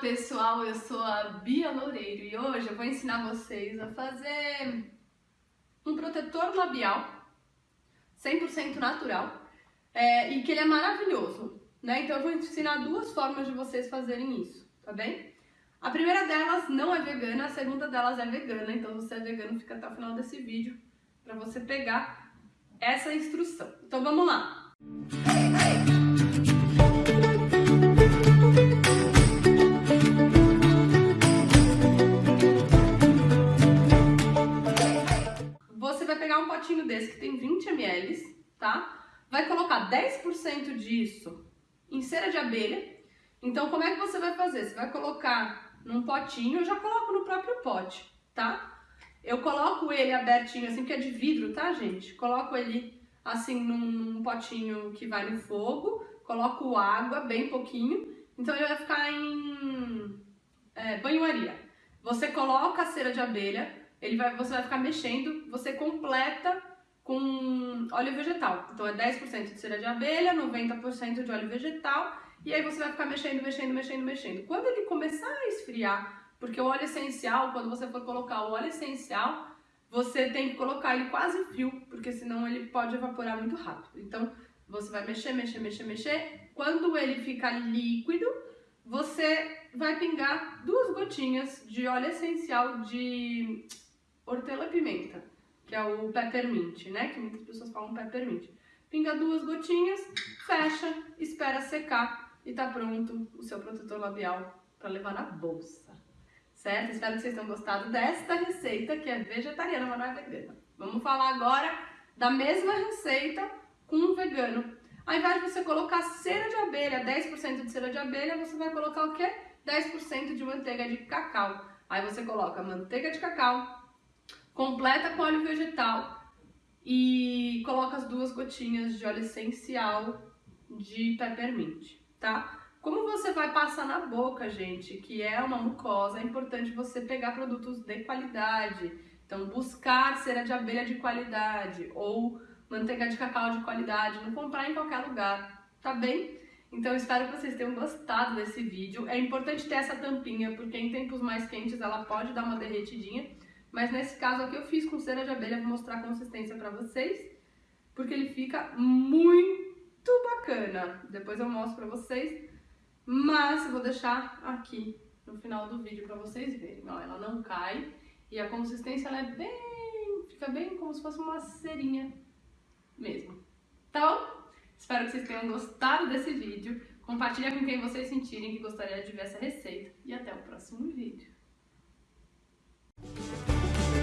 pessoal, eu sou a Bia Loureiro e hoje eu vou ensinar vocês a fazer um protetor labial 100% natural é, e que ele é maravilhoso, né? Então eu vou ensinar duas formas de vocês fazerem isso, tá bem? A primeira delas não é vegana, a segunda delas é vegana, então você é vegano fica até o final desse vídeo para você pegar essa instrução. Então vamos lá! 20 ml, tá? Vai colocar 10% disso em cera de abelha. Então, como é que você vai fazer? Você vai colocar num potinho, eu já coloco no próprio pote, tá? Eu coloco ele abertinho assim, que é de vidro, tá, gente? Coloco ele assim num, num potinho que vai no fogo, coloco água, bem pouquinho, então ele vai ficar em é, banho-maria. Você coloca a cera de abelha, ele vai, você vai ficar mexendo, você completa com óleo vegetal. Então é 10% de cera de abelha, 90% de óleo vegetal, e aí você vai ficar mexendo, mexendo, mexendo, mexendo. Quando ele começar a esfriar, porque o óleo essencial, quando você for colocar o óleo essencial, você tem que colocar ele quase frio, porque senão ele pode evaporar muito rápido. Então você vai mexer, mexer, mexer, mexer. Quando ele ficar líquido, você vai pingar duas gotinhas de óleo essencial de hortelã-pimenta, que é o peppermint, né? Que muitas pessoas falam peppermint. Pinga duas gotinhas, fecha, espera secar e tá pronto o seu protetor labial para levar na bolsa. Certo? Espero que vocês tenham gostado desta receita, que é vegetariana, mas não é vegana. Vamos falar agora da mesma receita com um vegano. Ao invés de você colocar cera de abelha, 10% de cera de abelha, você vai colocar o quê? 10% de manteiga de cacau. Aí você coloca manteiga de cacau, completa com óleo vegetal e coloca as duas gotinhas de óleo essencial de peppermint, tá? Como você vai passar na boca, gente, que é uma mucosa, é importante você pegar produtos de qualidade. Então, buscar cera de abelha de qualidade ou manteiga de cacau de qualidade, não comprar em qualquer lugar, tá bem? Então, espero que vocês tenham gostado desse vídeo. É importante ter essa tampinha, porque em tempos mais quentes ela pode dar uma derretidinha. Mas nesse caso aqui eu fiz com cera de abelha, vou mostrar a consistência pra vocês, porque ele fica muito bacana. Depois eu mostro pra vocês, mas eu vou deixar aqui no final do vídeo pra vocês verem. Ó, ela não cai e a consistência ela é bem... fica bem como se fosse uma cerinha mesmo. Tá bom? Espero que vocês tenham gostado desse vídeo. Compartilha com quem vocês sentirem que gostaria de ver essa receita. E até o próximo vídeo. あ!